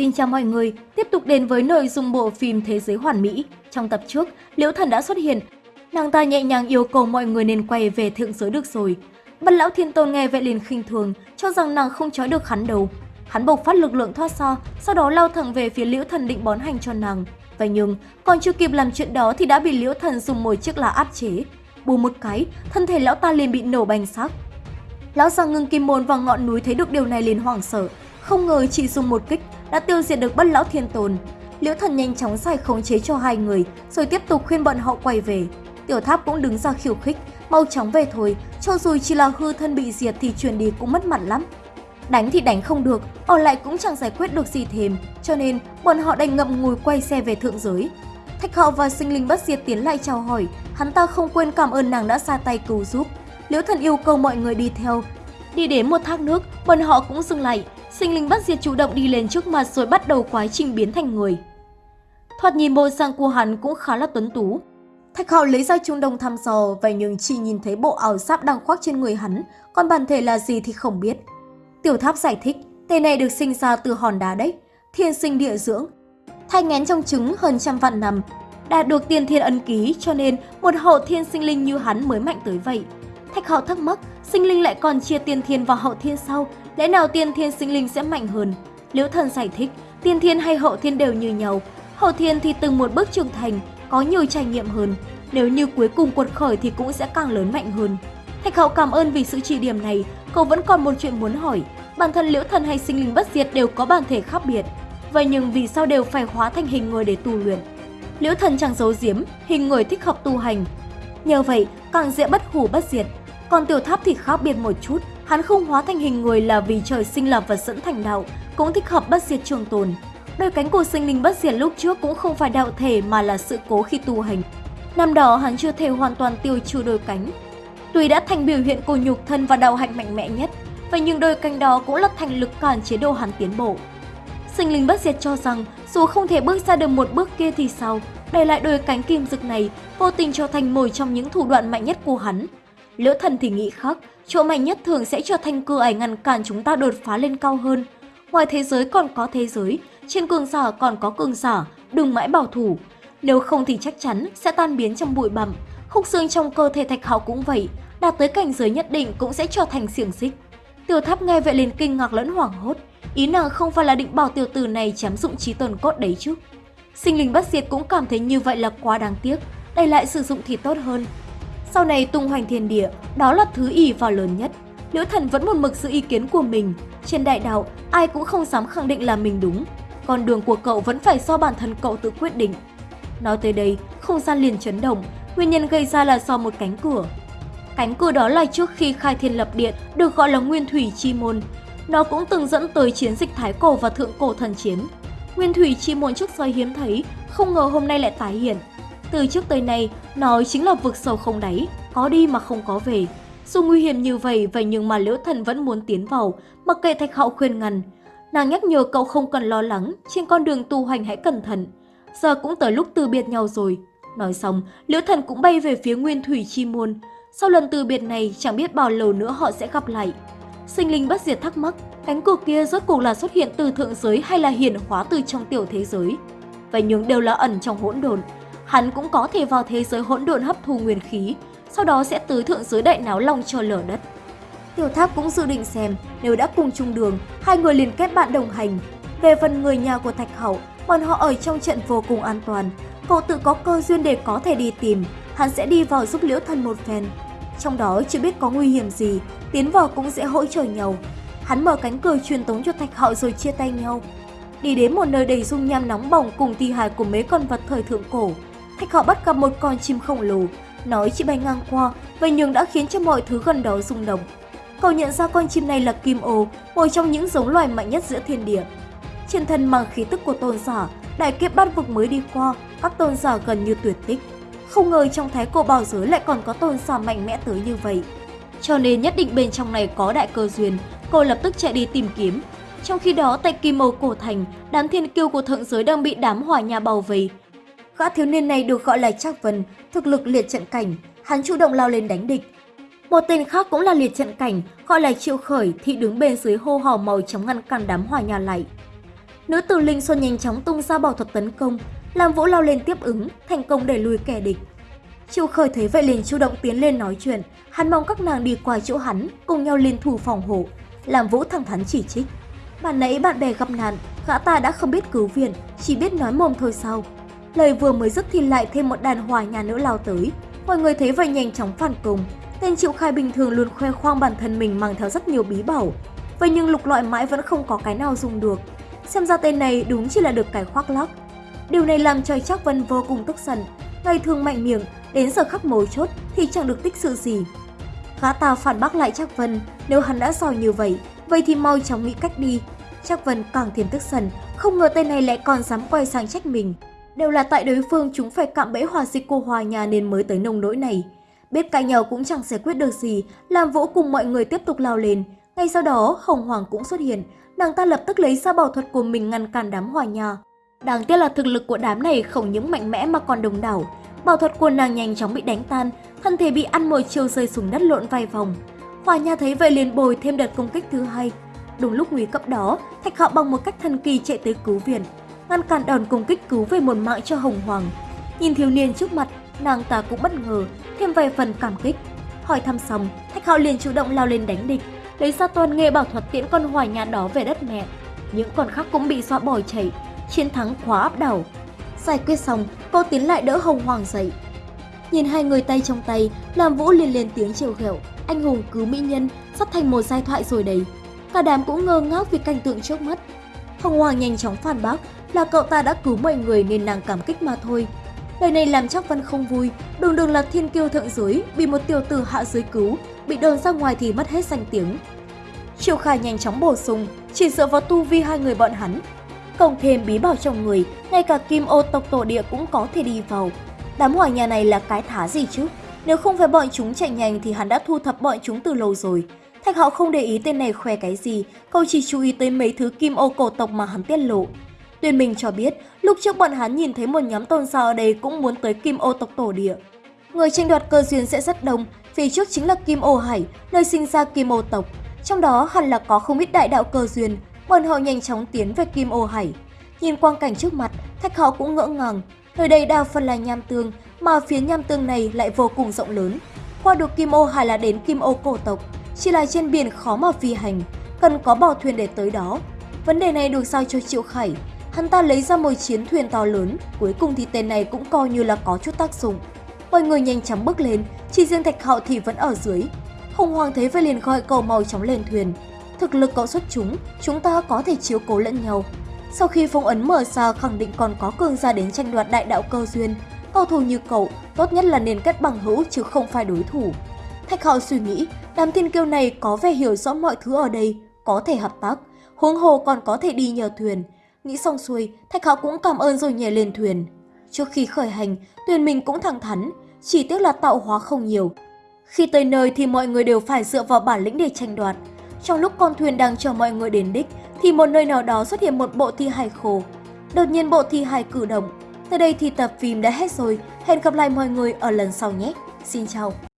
Xin chào mọi người, tiếp tục đến với nội dung bộ phim Thế giới hoàn mỹ. Trong tập trước, Liễu Thần đã xuất hiện. Nàng ta nhẹ nhàng yêu cầu mọi người nên quay về thượng giới được rồi. Bất lão thiên tôn nghe vậy liền khinh thường, cho rằng nàng không trói được hắn đâu. Hắn bộc phát lực lượng thoát xa, sau đó lao thẳng về phía Liễu Thần định bón hành cho nàng. Vậy nhưng, còn chưa kịp làm chuyện đó thì đã bị Liễu Thần dùng một chiếc lá áp chế. Bù một cái, thân thể lão ta liền bị nổ bành xác. Lão già ngưng kim môn vào ngọn núi thấy được điều này liền hoảng sợ, không ngờ chỉ dùng một kích đã tiêu diệt được bất lão thiên tồn. Liễu thần nhanh chóng giải khống chế cho hai người, rồi tiếp tục khuyên bọn họ quay về. Tiểu tháp cũng đứng ra khiêu khích, mau chóng về thôi, cho dù chỉ là hư thân bị diệt thì chuyển đi cũng mất mặt lắm. Đánh thì đánh không được, ở lại cũng chẳng giải quyết được gì thêm, cho nên bọn họ đành ngậm ngùi quay xe về thượng giới. Thạch hạo và sinh linh bất diệt tiến lại chào hỏi, hắn ta không quên cảm ơn nàng đã ra tay cứu giúp. Liễu thần yêu cầu mọi người đi theo. Đi đến một thác nước, bọn họ cũng dừng lại, sinh linh bất diệt chủ động đi lên trước mặt rồi bắt đầu quá trình biến thành người. Thoạt nhìn bộ dạng của hắn cũng khá là tuấn tú. Thạch hạo lấy ra trung đồng thăm dò, vậy nhưng chỉ nhìn thấy bộ áo giáp đang khoác trên người hắn, còn bản thể là gì thì không biết. Tiểu tháp giải thích, tên này được sinh ra từ hòn đá đấy, thiên sinh địa dưỡng. Thai ngén trong trứng hơn trăm vạn năm, đạt được tiên thiên ân ký cho nên một hậu thiên sinh linh như hắn mới mạnh tới vậy. Thạch hạo thắc mắc, sinh linh lại còn chia tiên thiên và hậu thiên sau, lẽ nào tiên thiên sinh linh sẽ mạnh hơn? Liễu thần giải thích, tiên thiên hay hậu thiên đều như nhau, hậu thiên thì từng một bước trưởng thành, có nhiều trải nghiệm hơn. Nếu như cuối cùng quật khởi thì cũng sẽ càng lớn mạnh hơn. Thạch hậu cảm ơn vì sự chỉ điểm này, cậu vẫn còn một chuyện muốn hỏi. Bản thân liễu thần hay sinh linh bất diệt đều có bản thể khác biệt. Vậy nhưng vì sao đều phải hóa thành hình người để tu luyện? Liễu thần chẳng giấu giếm, hình người thích hợp tu hành. Nhờ vậy, càng dễ bất hủ bất diệt. Còn tiểu tháp thì khác biệt một chút, hắn không hóa thành hình người là vì trời sinh là vật dẫn thành đạo, cũng thích hợp bất diệt trường tồn. Đôi cánh của sinh linh bất diệt lúc trước cũng không phải đạo thể mà là sự cố khi tu hành. Năm đó hắn chưa thể hoàn toàn tiêu trừ đôi cánh. Tuy đã thành biểu hiện của nhục thân và đạo hạnh mạnh mẽ nhất, vậy nhưng đôi cánh đó cũng là thành lực cản chế độ hắn tiến bộ. Sinh linh bất diệt cho rằng dù không thể bước ra được một bước kia thì sao, để lại đôi cánh kim dực này vô tình trở thành một trong những thủ đoạn mạnh nhất của hắn. Liễu thần thì nghĩ khác, chỗ mạnh nhất thường sẽ trở thành cửa ải ngăn cản chúng ta đột phá lên cao hơn. Ngoài thế giới còn có thế giới, trên cường giả còn có cường giả, đừng mãi bảo thủ. Nếu không thì chắc chắn sẽ tan biến trong bụi bặm. Khúc xương trong cơ thể thạch hạo cũng vậy, đạt tới cảnh giới nhất định cũng sẽ trở thành xiềng xích. Tiểu tháp nghe vậy liền kinh ngạc lẫn hoảng hốt, ý nàng không phải là định bảo tiểu tử này chém dụng trí tồn cốt đấy chứ. Sinh linh bất diệt cũng cảm thấy như vậy là quá đáng tiếc, đây lại sử dụng thì tốt hơn. Sau này tung hoành thiên địa, đó là thứ ỷ vào lớn nhất. Liễu thần vẫn một mực giữ ý kiến của mình. Trên đại đạo, ai cũng không dám khẳng định là mình đúng. Con đường của cậu vẫn phải do bản thân cậu tự quyết định. Nói tới đây, không gian liền chấn động. Nguyên nhân gây ra là do một cánh cửa. Cánh cửa đó là trước khi khai thiên lập địa được gọi là Nguyên Thủy Chi Môn. Nó cũng từng dẫn tới chiến dịch Thái Cổ và Thượng Cổ Thần Chiến. Nguyên Thủy Chi Môn trước giờ hiếm thấy, không ngờ hôm nay lại tái hiện. Từ trước tới nay, nó chính là vực sâu không đáy, có đi mà không có về. Dù nguy hiểm như vậy, vậy nhưng mà Liễu Thần vẫn muốn tiến vào, mặc kệ Thạch Hạo khuyên ngăn. Nàng nhắc nhở cậu không cần lo lắng, trên con đường tu hành hãy cẩn thận. Giờ cũng tới lúc từ biệt nhau rồi. Nói xong, Liễu Thần cũng bay về phía Nguyên Thủy Chi Môn. Sau lần từ biệt này, chẳng biết bao lâu nữa họ sẽ gặp lại. Sinh linh bất diệt thắc mắc, cánh cửa kia rốt cuộc là xuất hiện từ thượng giới hay là hiển hóa từ trong tiểu thế giới. Vậy nhưng đều là ẩn trong hỗn độn, hắn cũng có thể vào thế giới hỗn độn hấp thu nguyên khí, sau đó sẽ tới thượng giới đại náo lòng cho lở đất. Tiểu Tháp cũng dự định xem, nếu đã cùng chung đường, hai người liền kết bạn đồng hành. Về phần người nhà của Thạch Hậu, bọn họ ở trong trận vô cùng an toàn. Cậu tự có cơ duyên để có thể đi tìm, hắn sẽ đi vào giúp Liễu Thần một phen. Trong đó chưa biết có nguy hiểm gì, tiến vào cũng sẽ hỗ trợ nhau. Hắn mở cánh cửa truyền tống cho Thạch Hậu rồi chia tay nhau. Đi đến một nơi đầy dung nham nóng bỏng cùng thi hài của mấy con vật thời thượng cổ. Thạch họ bắt gặp một con chim khổng lồ, nói chỉ bay ngang qua, và nhưng đã khiến cho mọi thứ gần đó rung động. Cậu nhận ra con chim này là kim ô, một trong những giống loài mạnh nhất giữa thiên địa. Trên thân mang khí tức của tôn giả, đại kiếp bát vực mới đi qua, các tôn giả gần như tuyệt tích. Không ngờ trong thái cổ bảo giới lại còn có tôn giả mạnh mẽ tới như vậy. Cho nên nhất định bên trong này có đại cơ duyên, cô lập tức chạy đi tìm kiếm. Trong khi đó tại Kim Ô Cổ Thành, đám thiên kiêu của thượng giới đang bị đám hỏa nhà bao vây. Gã thiếu niên này được gọi là Trác Vân, thực lực liệt trận cảnh, hắn chủ động lao lên đánh địch. Một tên khác cũng là liệt trận cảnh, gọi là Triệu Khởi thì đứng bên dưới hô hào màu chống ngăn cản đám hỏa nhà lại. Nữ tử Linh Xuân nhanh chóng tung ra bảo thuật tấn công, làm Vũ lao lên tiếp ứng, thành công đẩy lùi kẻ địch. Triệu Khởi thấy vậy liền chủ động tiến lên nói chuyện, hắn mong các nàng đi qua chỗ hắn, cùng nhau liên thủ phòng hộ. Làm Vũ thẳng thắn chỉ trích. Bạn nãy bạn bè gặp nạn, gã ta đã không biết cứu viện, chỉ biết nói mồm thôi sao. Lời vừa mới dứt thì lại thêm một đàn hòa nhà nữ lao tới. Mọi người thấy vậy nhanh chóng phản công. Tên Triệu Khai bình thường luôn khoe khoang bản thân mình mang theo rất nhiều bí bảo. Vậy nhưng lục loại mãi vẫn không có cái nào dùng được. Xem ra tên này đúng chỉ là được cái khoác lác. Điều này làm cho Trác Vân vô cùng tức giận. Ngày thường mạnh miệng, đến giờ khắc mấu chốt thì chẳng được tích sự gì. Gã ta phản bác lại Trác Vân, nếu hắn đã giỏi như vậy, vậy thì mau chóng nghĩ cách đi. Trác Vân càng thêm tức giận, không ngờ tên này lại còn dám quay sang trách mình. Đều là tại đối phương chúng phải cạm bẫy hòa dịch cô hòa nhà nên mới tới nông nỗi này. Biết cãi nhau cũng chẳng giải quyết được gì, làm vũ cùng mọi người tiếp tục lao lên. Ngay sau đó, Hồng Hoàng cũng xuất hiện, nàng ta lập tức lấy ra bảo thuật của mình ngăn cản đám hòa nhà. Đáng tiếc là thực lực của đám này không những mạnh mẽ mà còn đồng đảo. Bảo thuật của nàng nhanh chóng bị đánh tan, thân thể bị ăn một chiều rơi xuống đất lộn vài vòng. Hòa nhà thấy vậy liền bồi thêm đợt công kích thứ hai. Đúng lúc nguy cấp đó, Thạch Hạo bằng một cách thần kỳ chạy tới cứu viện, ngăn cản đòn công kích cứu về một mạng cho Hồng Hoàng. Nhìn thiếu niên trước mặt, nàng ta cũng bất ngờ, thêm vài phần cảm kích. Hỏi thăm xong, Thạch Hạo liền chủ động lao lên đánh địch, lấy ra toàn nghệ bảo thuật tiễn con hoài nhà đó về đất mẹ. Những con khác cũng bị dọa bỏ chạy, chiến thắng khóa áp đảo. Giải quyết xong, cô tiến lại đỡ Hồng Hoàng dậy. Nhìn hai người tay trong tay, làm Vũ liền lên tiếng chiều ghẹo, anh hùng cứu mỹ nhân, sắp thành một giai thoại rồi đấy. Cả đám cũng ngơ ngác vì cảnh tượng trước mắt. Hồng Hoàng nhanh chóng phản bác là cậu ta đã cứu mọi người nên nàng cảm kích mà thôi. Lời này làm Trác Văn không vui, đường đường là thiên kiêu thượng giới, bị một tiểu tử hạ giới cứu, bị đồn ra ngoài thì mất hết danh tiếng. Triệu Khai nhanh chóng bổ sung, chỉ dựa vào tu vi hai người bọn hắn. Cộng thêm bí bảo trong người, ngay cả kim ô tộc tổ địa cũng có thể đi vào. Đám hỏa nhà này là cái thá gì chứ? Nếu không phải bọn chúng chạy nhanh thì hắn đã thu thập bọn chúng từ lâu rồi. Thạch hậu không để ý tên này khoe cái gì, cậu chỉ chú ý tới mấy thứ kim ô cổ tộc mà hắn tiết lộ. Tuyên Minh cho biết, lúc trước bọn hắn nhìn thấy một nhóm tôn sao ở đây cũng muốn tới kim ô tộc tổ địa. Người tranh đoạt cơ duyên sẽ rất đông, phía trước chính là Kim Ô Hải, nơi sinh ra Kim Ô tộc. Trong đó hẳn là có không ít đại đạo cơ duyên, bọn họ nhanh chóng tiến về Kim Ô Hải. Nhìn quang cảnh trước mặt, Thạch hậu cũng ngỡ ngàng. Nơi đây đa phần là nham tương, mà phía nham tương này lại vô cùng rộng lớn. Qua được Kim Ô Hải là đến Kim Ô cổ tộc, chỉ là trên biển khó mà phi hành, cần có bò thuyền để tới đó. Vấn đề này được giao cho Triệu Khải. Hắn ta lấy ra một chiến thuyền to lớn, cuối cùng thì tên này cũng coi như là có chút tác dụng. Mọi người nhanh chóng bước lên, chỉ riêng Thạch Hạo thì vẫn ở dưới. Hồng Hoàng thấy vậy liền gọi cậu mau chóng lên thuyền. Thực lực cậu xuất chúng, chúng ta có thể chiếu cố lẫn nhau. Sau khi phong ấn mở ra khẳng định còn có cường gia đến tranh đoạt đại đạo cơ duyên, cầu thủ như cậu tốt nhất là nên kết bằng hữu chứ không phải đối thủ. Thạch Hạo suy nghĩ, đám thiên kiêu này có vẻ hiểu rõ mọi thứ ở đây, có thể hợp tác, huống hồ còn có thể đi nhờ thuyền. Nghĩ xong xuôi, Thạch Hạo cũng cảm ơn rồi nhảy lên thuyền. Trước khi khởi hành, thuyền mình cũng thẳng thắn, chỉ tiếc là tạo hóa không nhiều. Khi tới nơi thì mọi người đều phải dựa vào bản lĩnh để tranh đoạt. Trong lúc con thuyền đang chờ mọi người đến đích, thì một nơi nào đó xuất hiện một bộ thi hài khổ. Đột nhiên bộ thi hài cử động. Tới đây thì tập phim đã hết rồi. Hẹn gặp lại mọi người ở lần sau nhé. Xin chào!